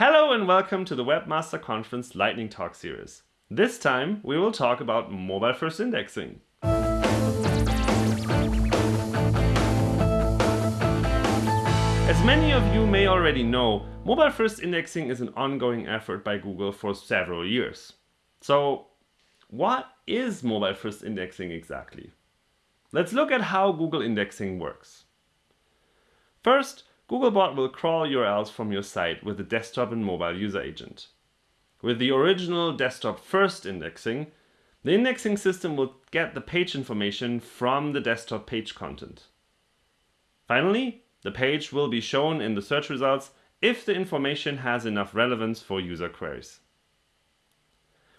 Hello and welcome to the Webmaster Conference Lightning Talk series. This time we will talk about mobile first indexing. As many of you may already know, mobile first indexing is an ongoing effort by Google for several years. So what is mobile first indexing exactly? Let's look at how Google indexing works. First, Googlebot will crawl URLs from your site with the desktop and mobile user agent. With the original desktop first indexing, the indexing system will get the page information from the desktop page content. Finally, the page will be shown in the search results if the information has enough relevance for user queries.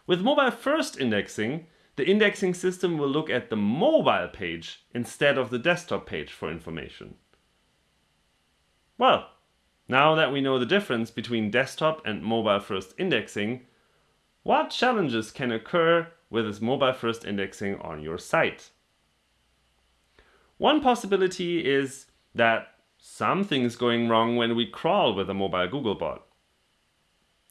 With mobile first indexing, the indexing system will look at the mobile page instead of the desktop page for information. Well, now that we know the difference between desktop and mobile first indexing, what challenges can occur with this mobile first indexing on your site? One possibility is that something's going wrong when we crawl with a mobile Googlebot.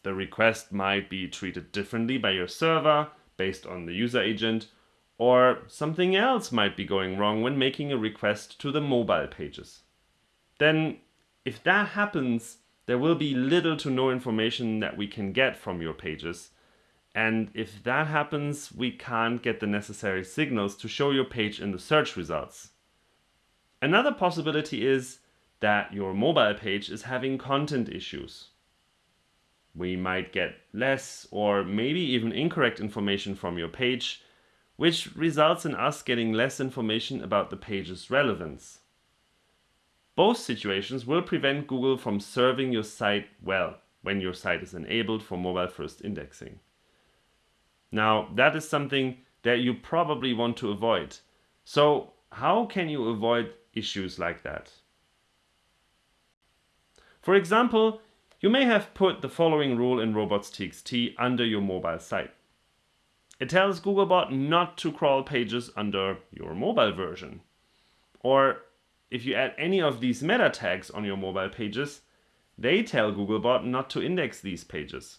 The request might be treated differently by your server based on the user agent, or something else might be going wrong when making a request to the mobile pages. Then if that happens, there will be little to no information that we can get from your pages. And if that happens, we can't get the necessary signals to show your page in the search results. Another possibility is that your mobile page is having content issues. We might get less or maybe even incorrect information from your page, which results in us getting less information about the page's relevance. Both situations will prevent Google from serving your site well when your site is enabled for mobile first indexing. Now, that is something that you probably want to avoid. So how can you avoid issues like that? For example, you may have put the following rule in robots.txt under your mobile site. It tells Googlebot not to crawl pages under your mobile version. Or if you add any of these meta tags on your mobile pages, they tell Googlebot not to index these pages.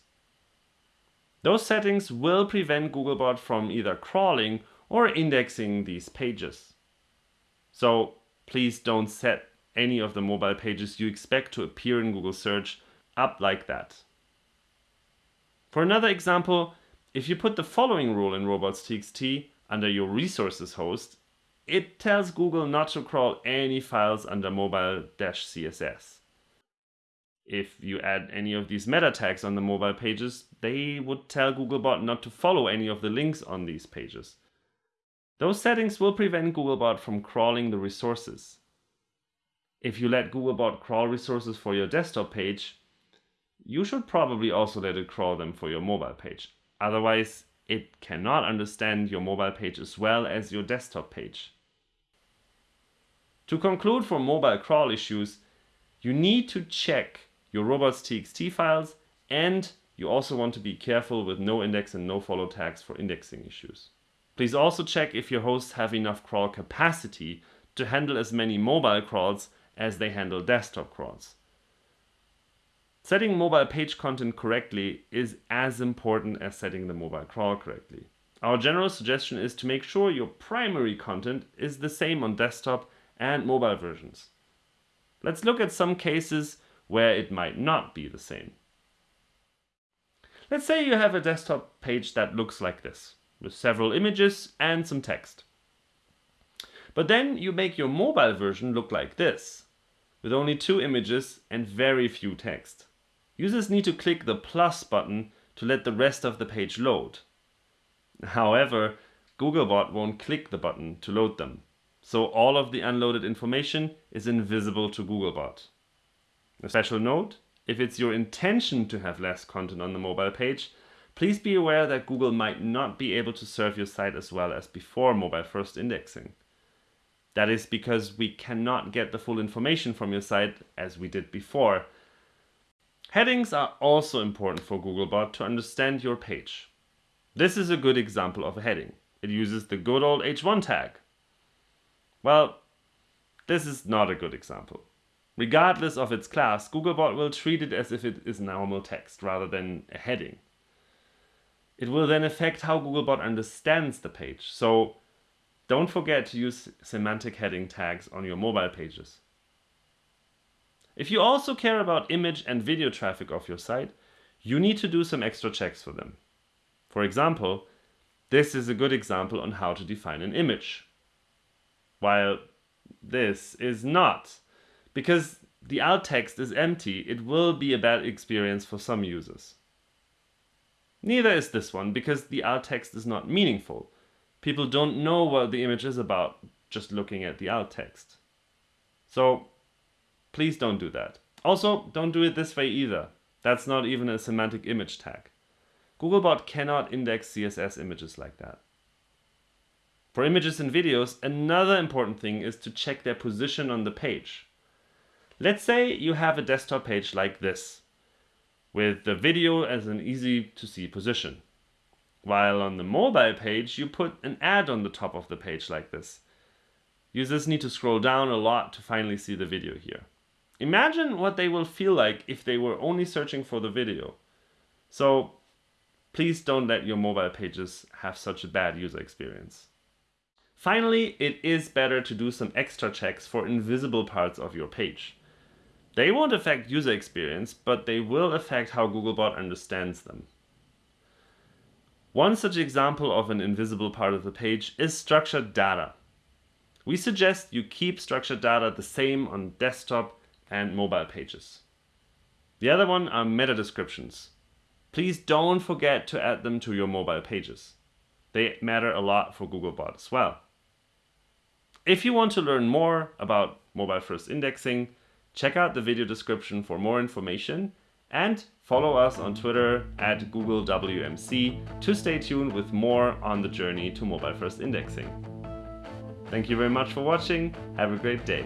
Those settings will prevent Googlebot from either crawling or indexing these pages. So please don't set any of the mobile pages you expect to appear in Google search up like that. For another example, if you put the following rule in robots.txt under your resources host, it tells Google not to crawl any files under mobile-css. If you add any of these meta tags on the mobile pages, they would tell Googlebot not to follow any of the links on these pages. Those settings will prevent Googlebot from crawling the resources. If you let Googlebot crawl resources for your desktop page, you should probably also let it crawl them for your mobile page. Otherwise, it cannot understand your mobile page as well as your desktop page. To conclude for mobile crawl issues, you need to check your robots.txt files and you also want to be careful with no index and no follow tags for indexing issues. Please also check if your hosts have enough crawl capacity to handle as many mobile crawls as they handle desktop crawls. Setting mobile page content correctly is as important as setting the mobile crawl correctly. Our general suggestion is to make sure your primary content is the same on desktop and mobile versions. Let's look at some cases where it might not be the same. Let's say you have a desktop page that looks like this, with several images and some text. But then you make your mobile version look like this, with only two images and very few text. Users need to click the plus button to let the rest of the page load. However, Googlebot won't click the button to load them so all of the unloaded information is invisible to Googlebot. A special note, if it's your intention to have less content on the mobile page, please be aware that Google might not be able to serve your site as well as before mobile first indexing. That is because we cannot get the full information from your site as we did before. Headings are also important for Googlebot to understand your page. This is a good example of a heading. It uses the good old h1 tag. Well, this is not a good example. Regardless of its class, Googlebot will treat it as if it is normal text rather than a heading. It will then affect how Googlebot understands the page, so don't forget to use semantic heading tags on your mobile pages. If you also care about image and video traffic of your site, you need to do some extra checks for them. For example, this is a good example on how to define an image. While this is not. Because the alt text is empty, it will be a bad experience for some users. Neither is this one, because the alt text is not meaningful. People don't know what the image is about just looking at the alt text. So please don't do that. Also, don't do it this way either. That's not even a semantic image tag. Googlebot cannot index CSS images like that. For images and videos, another important thing is to check their position on the page. Let's say you have a desktop page like this, with the video as an easy to see position. While on the mobile page, you put an ad on the top of the page like this. Users need to scroll down a lot to finally see the video here. Imagine what they will feel like if they were only searching for the video. So please don't let your mobile pages have such a bad user experience. Finally, it is better to do some extra checks for invisible parts of your page. They won't affect user experience, but they will affect how Googlebot understands them. One such example of an invisible part of the page is structured data. We suggest you keep structured data the same on desktop and mobile pages. The other one are meta descriptions. Please don't forget to add them to your mobile pages. They matter a lot for Googlebot as well. If you want to learn more about mobile first indexing, check out the video description for more information and follow us on Twitter at Google WMC to stay tuned with more on the journey to mobile first indexing. Thank you very much for watching. Have a great day.